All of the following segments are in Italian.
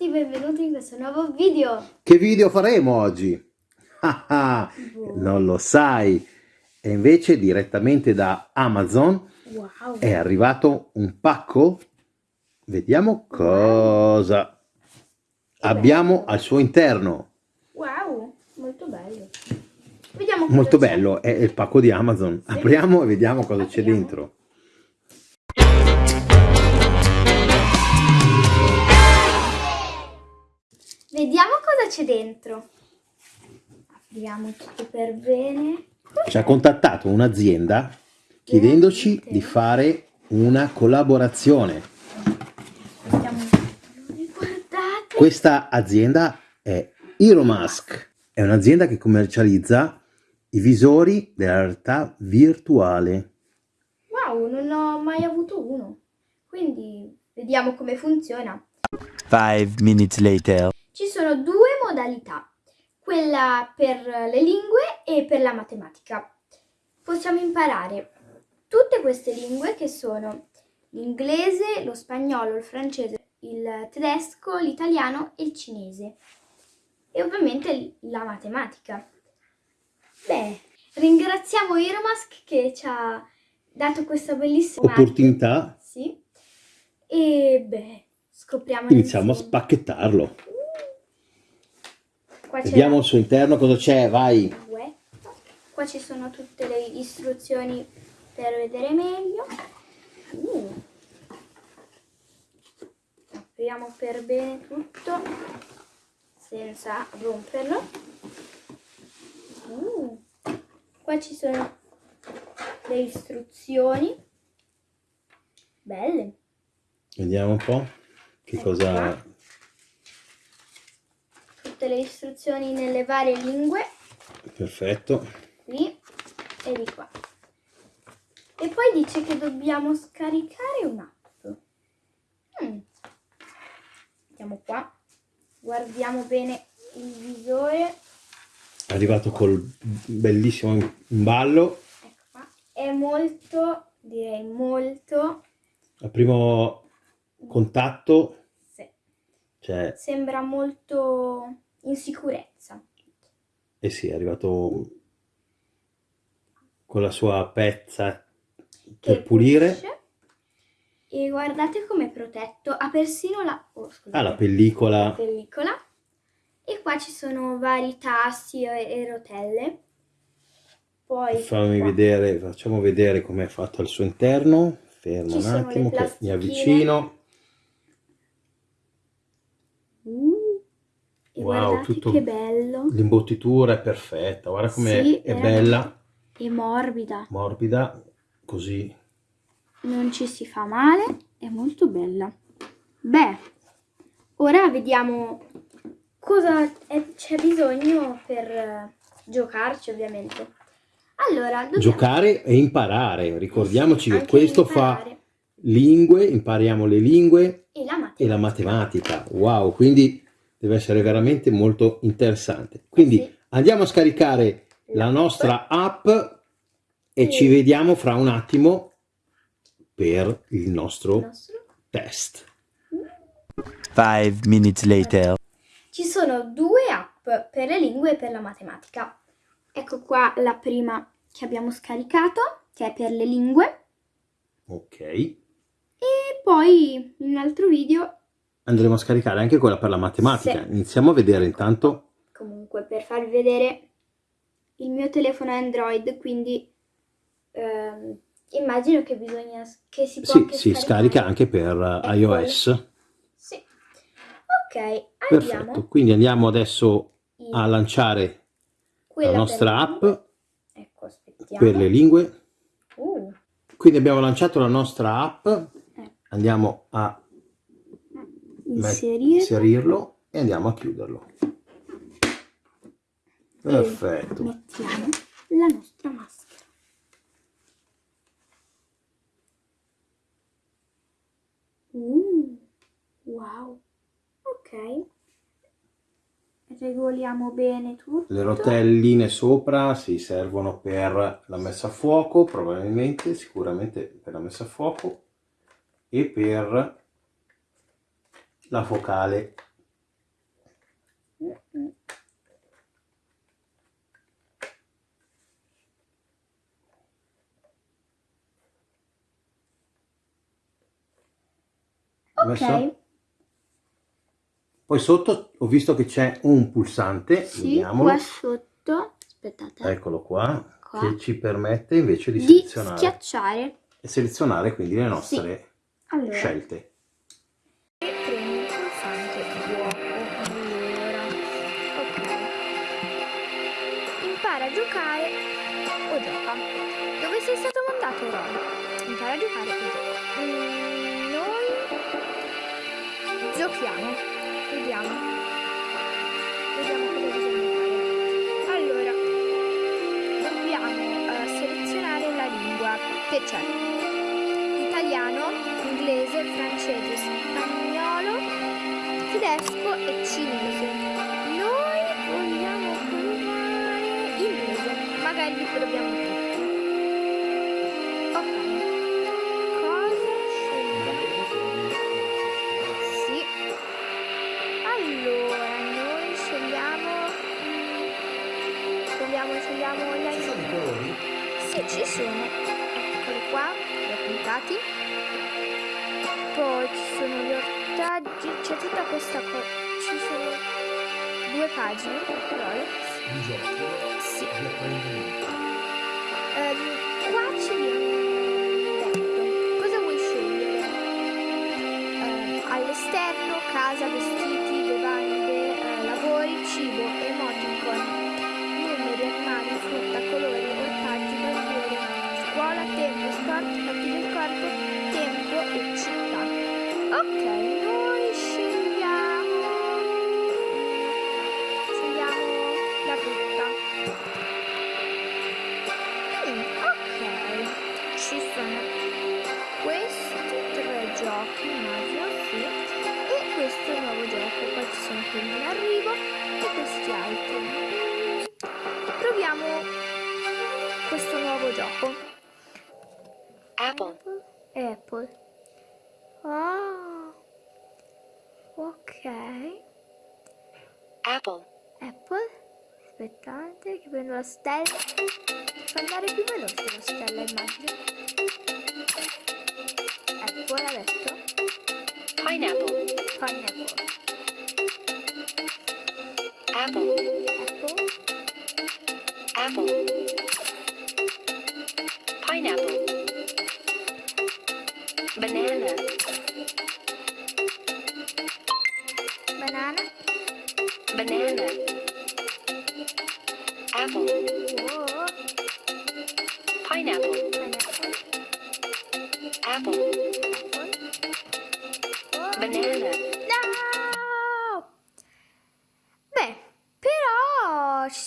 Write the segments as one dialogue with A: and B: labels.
A: tutti, benvenuti in questo nuovo video.
B: Che video faremo oggi? Non lo sai. E invece direttamente da Amazon
A: Wow.
B: è arrivato un pacco. Vediamo cosa abbiamo al suo interno.
A: Wow, molto bello. Vediamo
B: Molto bello, è il pacco di Amazon. Apriamo e vediamo cosa c'è dentro.
A: Vediamo cosa c'è dentro. Apriamo tutto per bene.
B: Ci ha contattato un'azienda chiedendoci
A: Veramente?
B: di fare una collaborazione.
A: Guardate.
B: Questa azienda è Iromask, è un'azienda che commercializza i visori della realtà virtuale.
A: Wow, non ho mai avuto uno. Quindi vediamo come funziona.
C: Five minutes later.
A: Ci sono due modalità, quella per le lingue e per la matematica. Possiamo imparare tutte queste lingue che sono l'inglese, lo spagnolo, il francese, il tedesco, l'italiano e il cinese. E ovviamente la matematica. Beh, ringraziamo Iromask che ci ha dato questa bellissima
B: Opportunità,
A: Sì. E beh, scopriamo
B: iniziamo a
A: insieme.
B: spacchettarlo. Vediamo al suo interno cosa c'è, vai.
A: Qua ci sono tutte le istruzioni per vedere meglio. Uh. Apriamo per bene tutto senza romperlo. Uh. Qua ci sono le istruzioni. Belle.
B: Vediamo un po' che
A: Ecco
B: cosa...
A: qua. Tutte le istruzioni nelle varie lingue.
B: Perfetto.
A: qui e di qua. E poi dice che dobbiamo scaricare un'app. Mm. Andiamo qua, guardiamo bene il visore.
B: È arrivato col bellissimo imballo.
A: Ecco qua. È molto, direi molto,
B: Al primo contatto,
A: sì,
B: cioè,
A: sembra molto in sicurezza.
B: eh sì, è arrivato con la sua pezza per pulire.
A: pulisce. E guardate com'è protetto. Ha persino la, oh, scusate.
B: Ah, la pellicola.
A: la pellicola e qua ci sono vari tasti e, e rotelle poi
B: Fammi
A: qua
B: vedere, facciamo vedere com'è fatto al suo interno. Fermo
A: Ci
B: un attimo che mi avvicino.
A: Uh, e
B: Wow, tutto-
A: che bello
B: L'imbottitura è perfetta, guarda com'è
A: Sì,
B: è bella,
A: e morbida
B: morbida, così.
A: non ci si fa male è molto bella beh ora vediamo cosa c'è bisogno per giocarci ovviamente allora dobbiamo
B: Giocare e imparare. Ricordiamoci che
A: anche
B: questo fa
A: imparare.
B: lingue, impariamo le lingue
A: e la matematica
B: e la matematica. Wow, quindi deve essere veramente molto interessante. Quindi
A: Sì.
B: andiamo a scaricare la nostra app e
A: Sì.
B: ci vediamo fra un attimo per il
A: Il
B: nostro
A: nostro
B: test.
C: Five minutes later.
A: Ci sono due app per le lingue e per la matematica. Ecco qua la prima che abbiamo scaricato, che è per le lingue,
B: Ok.
A: e poi in un altro video,
B: Andremo a scaricare anche quella per la matematica.
A: Sì.
B: Iniziamo a vedere intanto.
A: comunque per farvi vedere il mio telefono è Android, quindi ehm, immagino che bisogna che si può
B: Sì,
A: anche
B: si scarica anche per uh,
A: Ecco.
B: iOS.
A: Sì. Ok, andiamo.
B: Perfetto. Quindi andiamo adesso
A: in
B: a lanciare
A: quella
B: la nostra app.
A: Ecco, aspettiamo.
B: per le lingue.
A: Uh,
B: Quindi abbiamo lanciato la nostra app.
A: ecco.
B: Andiamo a
A: Inserire.
B: inserirlo e andiamo a chiuderlo. Perfetto.
A: mettiamo la nostra maschera. Uh, wow. Ok. Regoliamo bene tutto.
B: Le rotelline sopra si servono per la messa a fuoco, probabilmente, sicuramente per la messa a fuoco e per la focale. Okay. Poi sotto ho visto che c'è un pulsante,
A: sì,
B: vediamolo.
A: qua sotto, aspettate.
B: Eccolo qua,
A: qua,
B: che ci permette invece di,
A: di
B: selezionare.
A: schiacciare.
B: E selezionare quindi le nostre
A: sì. allora. scelte. Giochiamo. Vediamo. Vediamo cosa bisogna fare. Allora, dobbiamo eh, selezionare la lingua che c'è. Italiano, inglese, francese, spagnolo, tedesco e cinese. Noi vogliamo provare inglese, magari li pagine,
B: giochi
A: Sì. Ehm, qua ci viene detto cosa vuoi scegliere. Ehm, all'esterno, casa, vestiti, bevande, eh, lavori, cibo, emoticon, numeri, animali, frutta, colori, ortaggi, bandiere, scuola, tempo, sport, fatti del corpo, tempo e città. Ok, noi ci sono questi tre giochi, immagino, sì, e questo nuovo gioco. Poi ci sono quelli in arrivo e questi altri. Proviamo questo nuovo gioco.
D: Apple.
A: Apple. Ah, ok.
D: Apple.
A: Apple. Aspettate che prendo la stella. Fa andare più veloce la stella, immagino. Apple adesso.
D: Pineapple.
A: Pineapple.
D: Apple.
A: Apple.
D: Apple. Pineapple. Banana.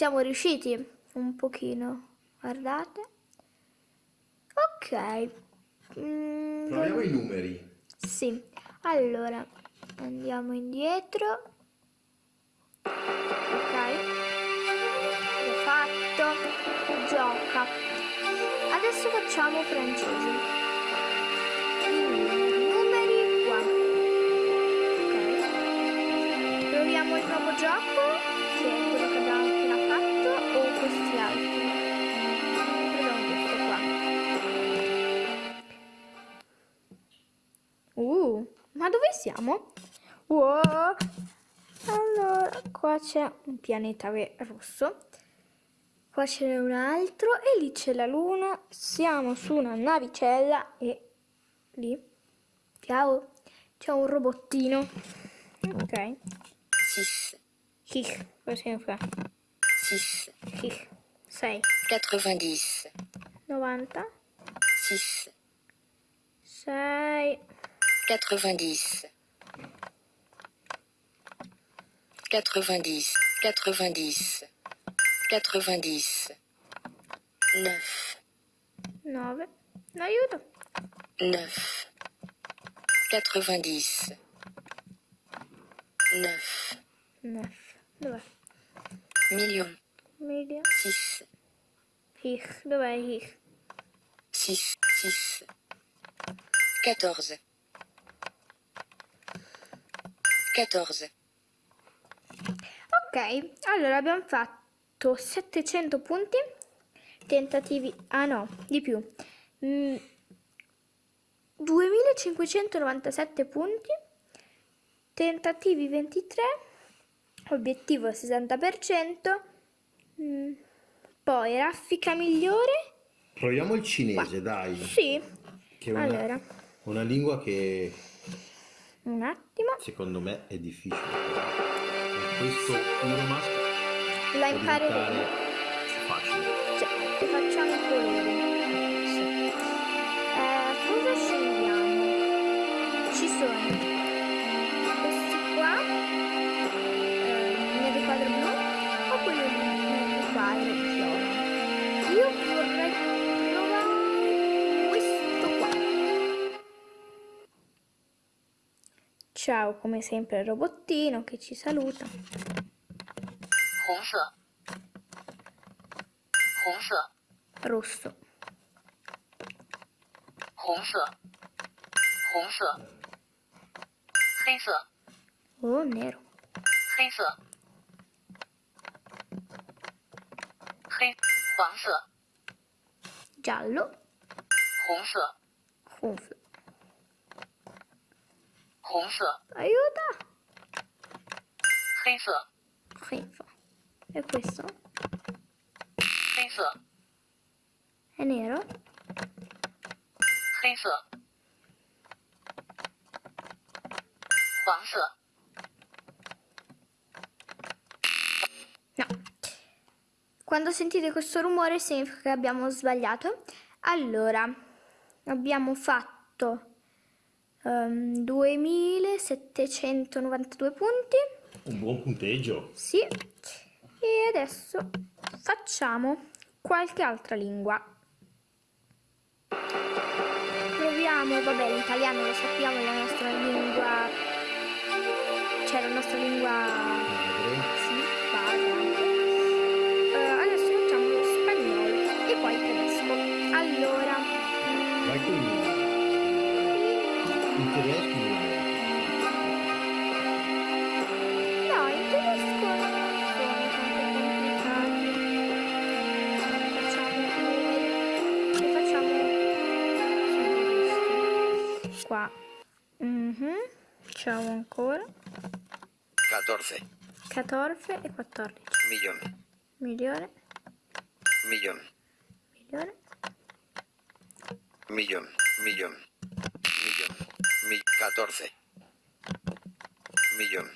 A: Siamo riusciti un pochino. Guardate. Ok. Mm,
B: Proviamo i numeri.
A: Sì, allora andiamo indietro. Ok, l'ho fatto. Gioca. Adesso facciamo francese. I numeri, numeri qua. Ok. Proviamo il nuovo gioco, che è quello Uh, ma dove siamo? Wow. Allora, qua c'è un pianeta rosso. Qua ce n'è un altro e lì c'è la luna. Siamo su una navicella e lì, ciao, c'è un robottino. Ok.
D: 6.
A: Hich, cosa significa?
D: 6.
A: Hich. 6.
D: 90.
A: 90.
D: 6.
A: 6.
D: 90. 90. 90. 90. 9.
A: 9. Aiuto.
D: 9. 90. 9.
A: 9. Dov'è?
D: Million.
A: Media.
D: 6.
A: Hich. Dov'è Hich?
D: 6. 6. 14. 14.
A: Ok, allora abbiamo fatto 700 punti, tentativi, ah no, di più, Mm, 2597 punti tentativi 23, obiettivo 60%, mm, poi raffica migliore,
B: Proviamo il cinese, dai.
A: sì,
B: Che è una,
A: allora,
B: una lingua che
A: un attimo,
B: secondo me è difficile. Con questo Euromask
A: la
B: può
A: impareremo. Ciao, come sempre il robottino che ci saluta. Rosso. Oh, nero. Giallo.
D: 红色。红色。Aiuto!
A: Senza. Senza. Questo?
D: Senza.
A: È nero?
D: Senza. Quanza.
A: No. Quando sentite questo rumore significa che abbiamo sbagliato. Allora, abbiamo fatto ehm, 2792 punti.
B: Un buon punteggio.
A: Sì. E adesso facciamo qualche altra lingua. Proviamo, vabbè, l'italiano lo sappiamo, è la nostra lingua. Cioè la nostra lingua sono tanto complicati. Facciamo qua. Ancora
E: 14.
A: 14 e 14.
E: Millón.
A: Milione,
E: Millón.
A: milione,
E: Millón. Millón. Millón. Mi 14. Millón.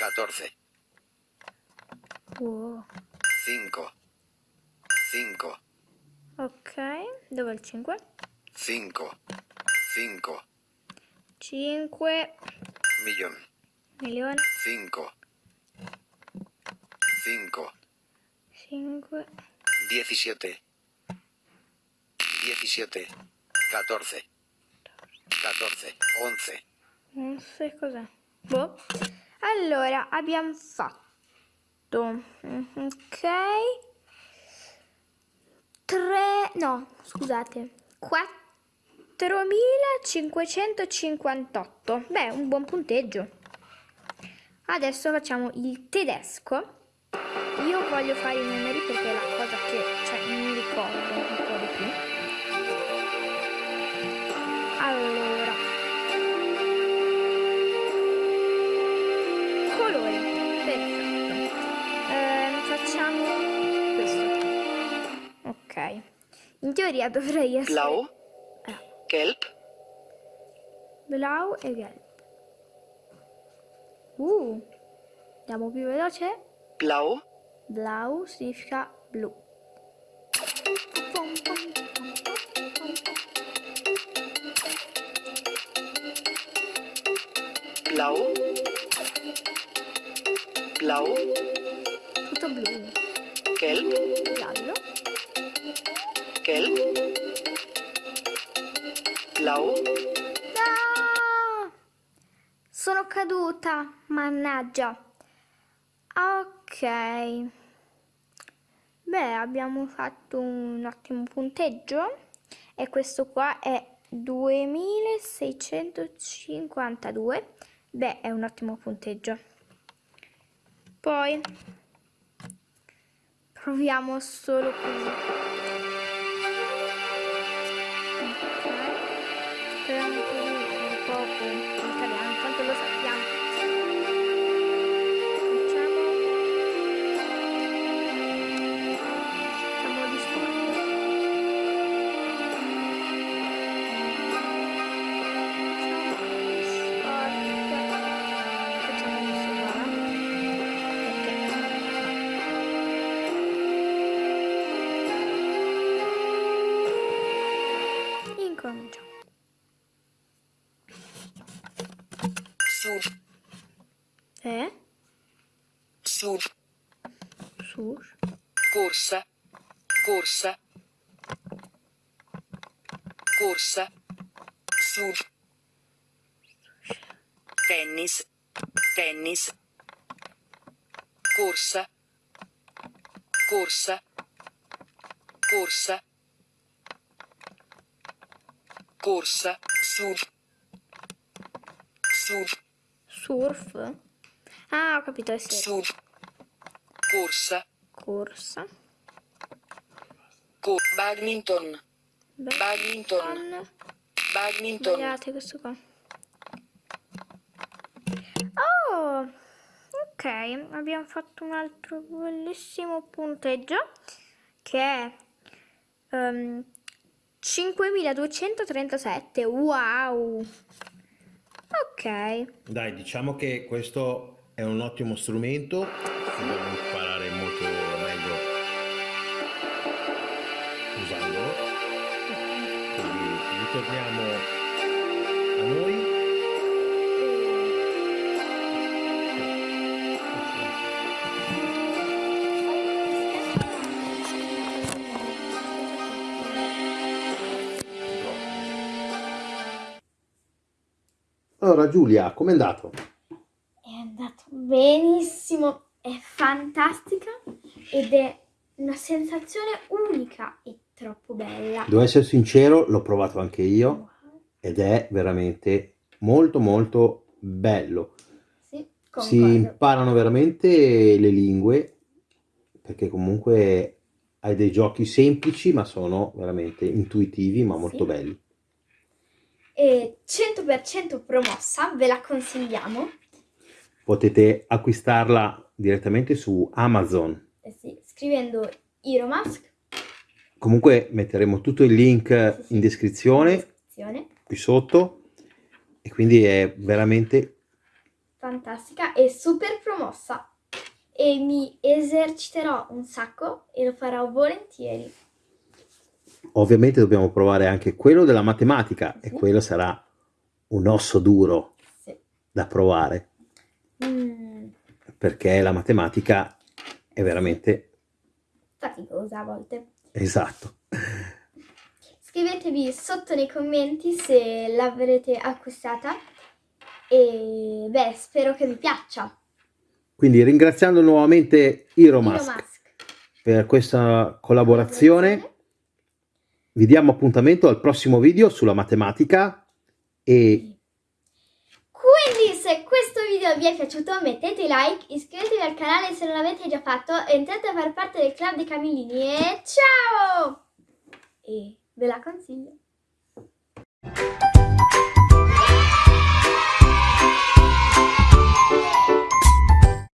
E: 14.
A: wow.
E: 5. 5.
A: Ok, dove è il 5?
E: 5. 5.
A: 5
E: Millón.
A: milione,
E: 5. 5.
A: 5
E: 17. 17. 14. 14. 11.
A: Non so cos'è. Boh. Allora, abbiamo fatto. mm, Ok. 3. No, scusate. 4558. Beh, un buon punteggio. Adesso facciamo il tedesco. Io voglio fare i numeri perché è la cosa che cioè, mi ricordo In teoria dovrei essere
E: Blau.
A: Ah,
E: Gelb.
A: blau e gelb. Uh, andiamo più veloce.
E: Blau.
A: Blau significa blu. Pom, pom, pom.
E: Blau. Blau.
A: Tutto blu.
E: Gelb.
A: Giallo.
E: Gelb. Blau.
A: No! Sono caduta, mannaggia. Ok. Beh, abbiamo fatto un ottimo punteggio e questo qua è 2652. Beh, è un ottimo punteggio. Poi proviamo solo così.
D: Corsa. Corsa. Corsa. Sur. Tennis. Tennis. Corsa. Corsa. Corsa. Corsa. Sur. Sur.
A: surf. Ah, ho capito, è surf.
D: Sur. Corsa.
A: Corsa.
D: Co- badminton. Badminton. Badminton.
A: Sbagliate questo qua. Oh, ok, abbiamo fatto un altro bellissimo punteggio che è ehm, 5237. Wow. Ok.
B: Dai, diciamo che questo è un ottimo strumento, Allora Giulia, com'è andato?
A: È andato benissimo, è fantastica ed è una sensazione unica e troppo bella.
B: Devo essere sincero, l'ho provato anche io ed è veramente molto molto bello.
A: Sì,
B: Si imparano veramente le lingue perché comunque hai dei giochi semplici ma sono veramente intuitivi ma molto
A: Sì.
B: belli.
A: E 100% promossa, ve la consigliamo.
B: Potete acquistarla direttamente su Amazon.
A: Eh sì, scrivendo Iromask
B: Comunque metteremo tutto il link
A: Sì, sì.
B: in descrizione
A: descrizione,
B: qui sotto e quindi è veramente
A: fantastica e super promossa. E mi eserciterò un sacco e lo farò volentieri.
B: Ovviamente dobbiamo provare anche quello della matematica e
A: Sì.
B: quello sarà un osso duro
A: Sì.
B: da provare
A: Mm,
B: perché la matematica è veramente
A: faticosa a volte.
B: esatto.
A: Scrivetevi sotto nei commenti se l'avrete acquistata e beh, spero che vi piaccia.
B: Quindi ringraziando nuovamente Iromask
A: Iromask.
B: per questa collaborazione, vi diamo appuntamento al prossimo video sulla matematica e
A: Quindi se questo video vi è piaciuto mettete like, iscrivetevi al canale se non l'avete già fatto, entrate a far parte del club dei Camillini e ciao! E ve la consiglio.